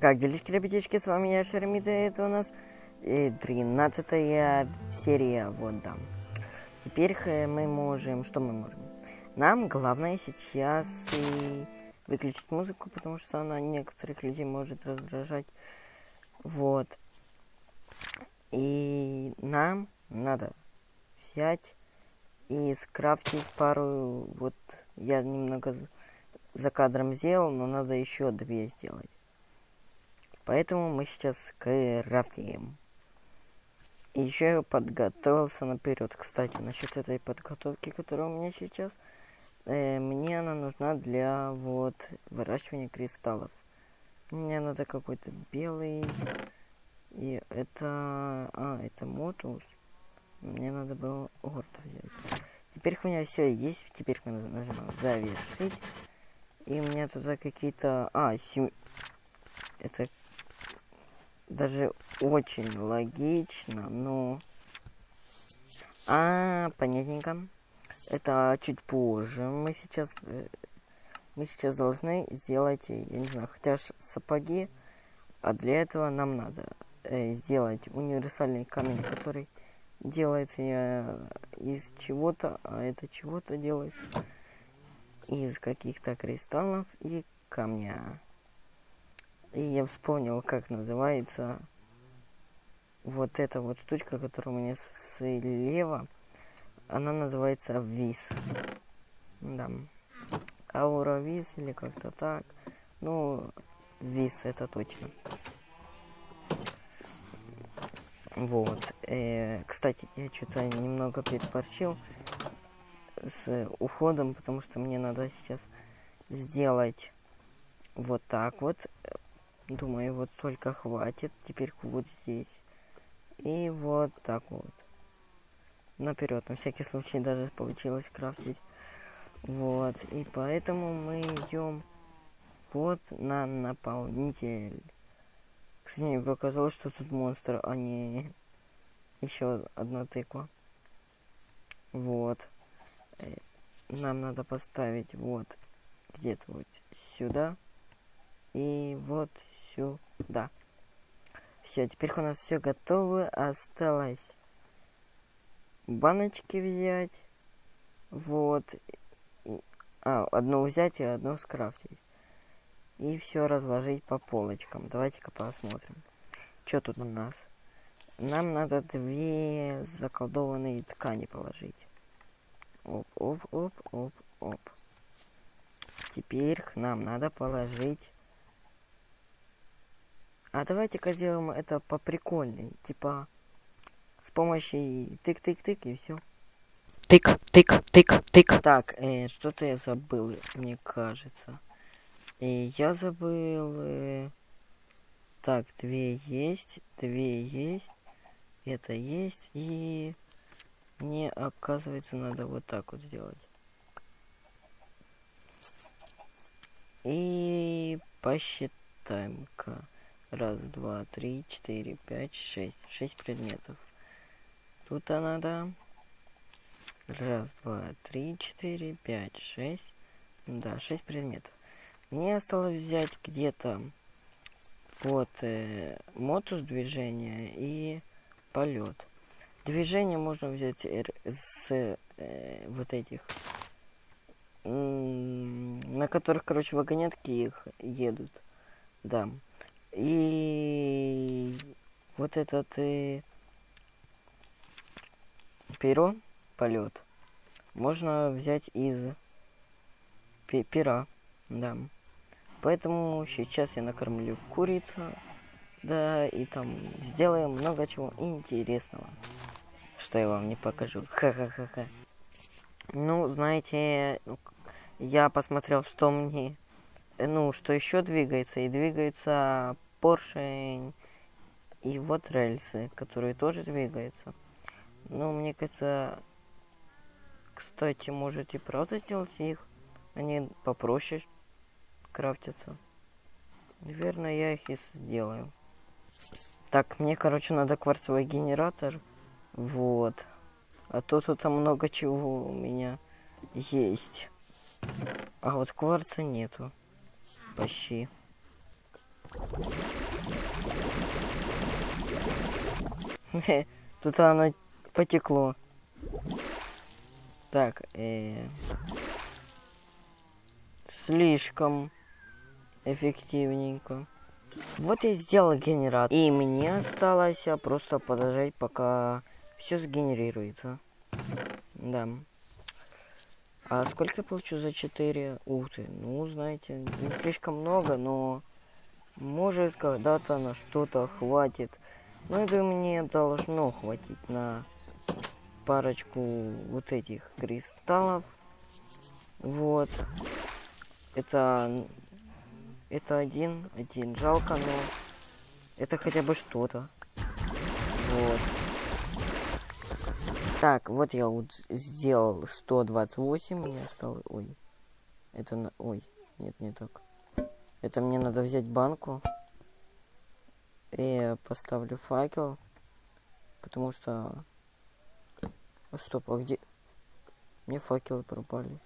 Как делишки, ребятишки, с вами я, Шеремида, это у нас э, 13 серия, вот, да. Теперь мы можем, что мы можем? Нам главное сейчас и выключить музыку, потому что она некоторых людей может раздражать, вот. И нам надо взять и скрафтить пару, вот, я немного за кадром сделал, но надо еще две сделать. Поэтому мы сейчас крафтим. И еще я подготовился наперед. Кстати, насчет этой подготовки, которая у меня сейчас, э, мне она нужна для вот выращивания кристаллов. Мне надо какой-то белый. И это... А, это мотус. Мне надо было орд взять. Теперь у меня все есть. Теперь мы нажимаем завершить. И у меня туда какие-то... А, сем... Это даже очень логично, но... А, понятненько. Это чуть позже. Мы сейчас... Э, мы сейчас должны сделать, я не знаю, хотя сапоги. А для этого нам надо э, сделать универсальный камень, который делается э, из чего-то, а это чего-то делается из каких-то кристаллов и камня. И я вспомнил, как называется вот эта вот штучка, которая у меня слева. Она называется виз. Да. Аура виз или как-то так. Ну, виз это точно. Вот. Э, кстати, я что-то немного переборчил с уходом, потому что мне надо сейчас сделать вот так вот Думаю, вот столько хватит. Теперь вот здесь. И вот так вот. Наперед, на всякий случай даже получилось крафтить. Вот. И поэтому мы идем вот на наполнитель. Кстати, мне показалось, что тут монстр, а не еще одна тыква. Вот. Э, нам надо поставить вот где-то вот сюда. И вот сюда. Все, теперь у нас все готово. Осталось баночки взять. Вот. А, одну взять и одну скрафтить. И все разложить по полочкам. Давайте-ка посмотрим. Что тут у нас? Нам надо две заколдованные ткани положить. Оп, оп, оп, оп, оп. Теперь нам надо положить а давайте-ка сделаем это по прикольней. Типа с помощью тык-тык-тык и все. Тык, тык, тык, тык. Так, э, что-то я забыл, мне кажется. И я забыл... Э... Так, две есть, две есть, это есть, и мне, оказывается, надо вот так вот сделать. И посчитаем-ка. Раз, два, три, четыре, пять, шесть. Шесть предметов. Тут она, да. Раз, два, три, четыре, пять, шесть. Да, шесть предметов. Мне осталось взять где-то вот э, мотус движения и полет. Движение можно взять с э, вот этих, на которых, короче, вагонетки их едут. Да. И вот этот и перо, полет, можно взять из пера, да. Поэтому сейчас я накормлю курицу, да, и там сделаем много чего интересного, что я вам не покажу. Ха-ха-ха-ха. Ну, знаете, я посмотрел, что мне ну, что еще двигается, и двигается поршень, и вот рельсы, которые тоже двигаются. Ну, мне кажется, кстати, можете правда сделать их, они попроще крафтятся. Наверное, я их и сделаю. Так, мне, короче, надо кварцевый генератор. Вот. А то тут много чего у меня есть. А вот кварца нету почти. Тут оно потекло. Так, э, слишком эффективненько. Вот я сделал генератор. И мне осталось а, просто подождать, пока все сгенерируется. Да. А сколько я получу за 4? Ух ты, ну, знаете, не слишком много, но может когда-то на что-то хватит. Ну, это мне должно хватить на парочку вот этих кристаллов. Вот. Это... Это один, один. Жалко, но... Это хотя бы что-то. Вот. Так, вот я вот сделал 128, мне осталось... Ой. Это на... Ой. Нет, не так. Это мне надо взять банку. И поставлю факел. Потому что Стоп, а где... Мне факелы пропали.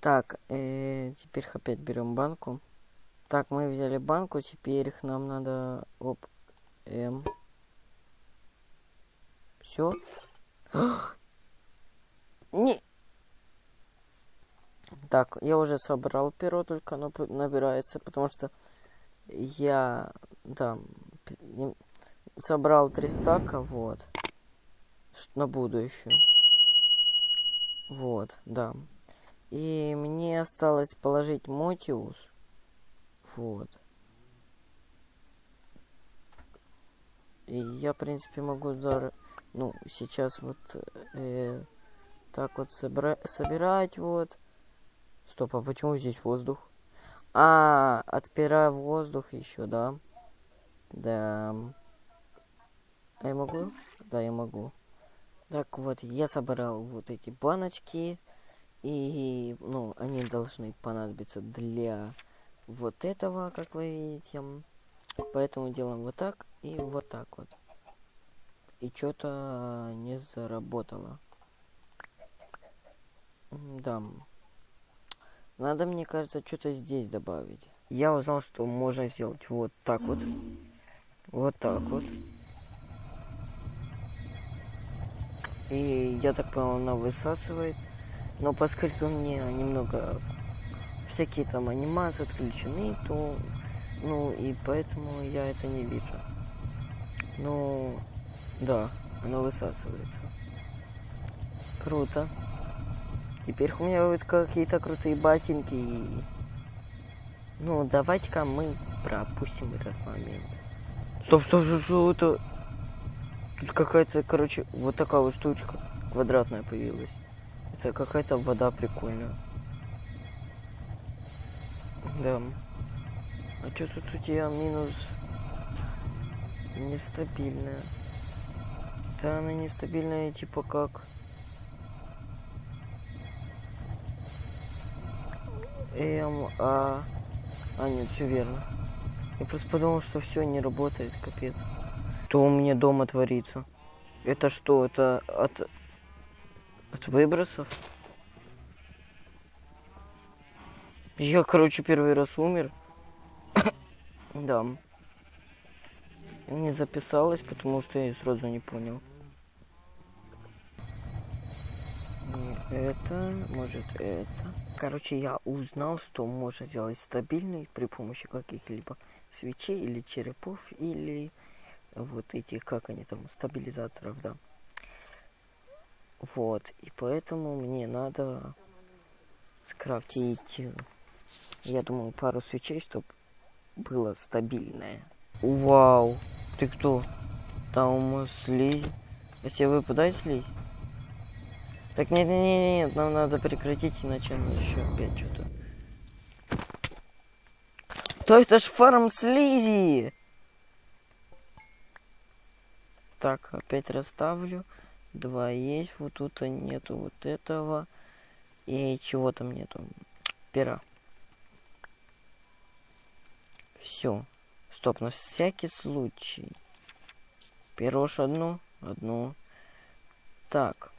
Так, э, теперь опять берем банку. Так, мы взяли банку, теперь их нам надо... Оп, М. Все. Не. Так, я уже собрал перо, только оно набирается, потому что я да, собрал три стака, вот, на будущее. Вот, да. И мне осталось положить Мотиус. Вот. И я, в принципе, могу зар... ну, сейчас вот э, так вот собра... собирать, вот. Стоп, а почему здесь воздух? А, отпираю воздух еще, да? Да. А я могу? Да, я могу. Так вот, я собрал вот эти баночки. И, ну, они должны понадобиться для вот этого, как вы видите. Поэтому делаем вот так и вот так вот. И что-то не заработало. Да. Надо, мне кажется, что-то здесь добавить. Я узнал, что можно сделать вот так вот. Вот так вот. И я так понял, она высасывает. Но поскольку мне немного всякие там анимации отключены, то ну и поэтому я это не вижу. Ну да, она высасывается. Круто. Теперь у меня вот какие-то крутые ботинки. Ну, давайте-ка мы пропустим этот момент. Стоп, стоп, стоп, что это? Тут какая-то, короче, вот такая вот штучка квадратная появилась. Это какая-то вода прикольная. Да. А что тут у тебя минус нестабильная? Да, она нестабильная, типа как... Эм, а... А, нет, все верно. Я просто подумал, что все не работает, капец. Что у меня дома творится? Это что, это от... От выбросов? Я, короче, первый раз умер. да. Не записалась, потому что я сразу не понял. Это, может это. Короче, я узнал, что можно сделать стабильный при помощи каких-либо свечей или черепов, или вот этих, как они там, стабилизаторов, да. Вот, и поэтому мне надо скрафтить, я думаю, пару свечей, чтобы было стабильное. Вау, ты кто? Там слизь. А себе выпадает слизь? Так, нет, нет, нет, нет, нам надо прекратить, иначе она еще опять что-то. То это ж фарм слизи! Так, опять расставлю. Два есть, вот тут нету вот этого. И чего там нету? Пера. Все. Стоп, на всякий случай. Перош одно, одно. Так.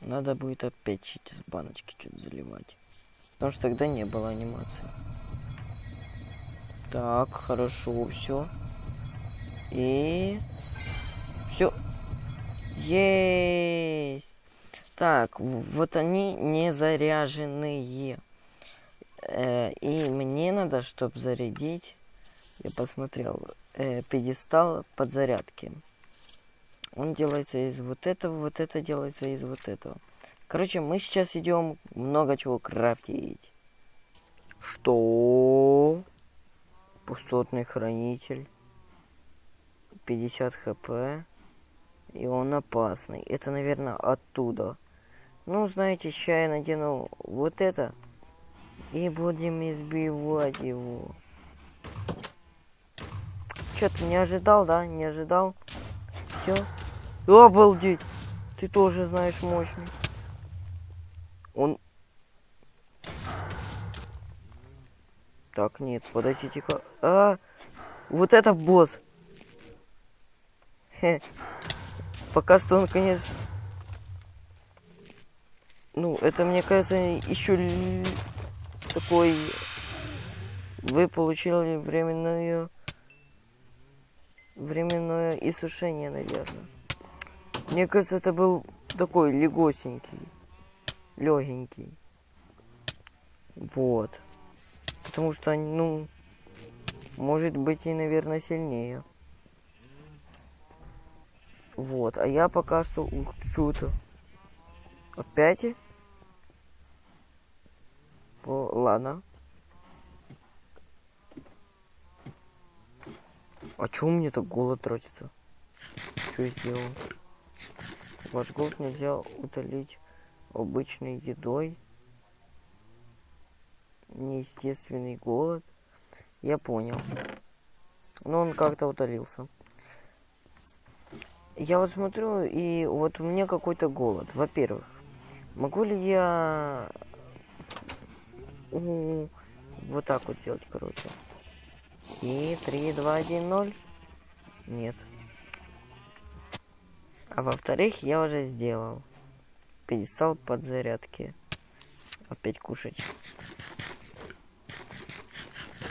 Надо будет опять через баночки что-то заливать. Потому что тогда не было анимации. Так, хорошо, все. И... Все. Есть. Так, вот они не заряженные. Э, и мне надо, чтобы зарядить, я посмотрел, э, пьедестал подзарядки. Он делается из вот этого, вот это делается из вот этого. Короче, мы сейчас идем много чего крафтить. Что? Пустотный хранитель. 50 хп. И он опасный. Это, наверное, оттуда. Ну, знаете, сейчас я надену вот это. И будем избивать его. Что, ты не ожидал, да? Не ожидал? Все. Обалдеть! Ты тоже знаешь мощный. Он... Так, нет, подождите-ка. А, вот это босс. Хе. Пока что он, конечно... Ну, это, мне кажется, еще такой... Вы получили временное... Временное иссушение, наверное. Мне кажется, это был такой легосенький. Легенький. Вот. Потому что, ну... Может быть и, наверное, сильнее. Вот. А я пока что... Ух, что-то. Опять? О, ладно. А чё у меня так голод тратится? Что я сделал? Ваш голод нельзя утолить обычной едой. Неестественный голод. Я понял. Но он как-то утолился. Я вот смотрю, и вот у меня какой-то голод. Во-первых, могу ли я у, вот так вот сделать, короче. И 3, 2, 1, 0. Нет. А во-вторых, я уже сделал. Пьедестал подзарядки. Опять кушать.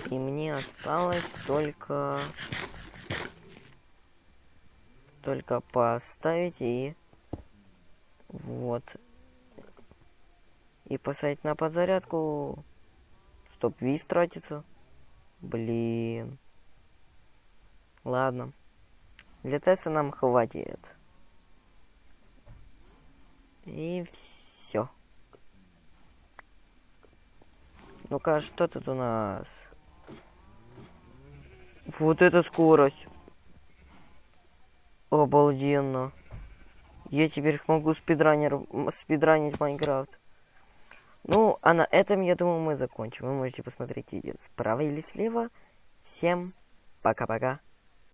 И мне осталось только... Только поставить и... Вот. И поставить на подзарядку Стоп, виз тратится. Блин. Ладно. Для теста нам хватит. И все. Ну-ка, что тут у нас? Вот эта скорость. Обалденно. Я теперь могу спидранер, спидранить Майнкрафт. Ну, а на этом, я думаю, мы закончим. Вы можете посмотреть видео справа или слева. Всем пока-пока.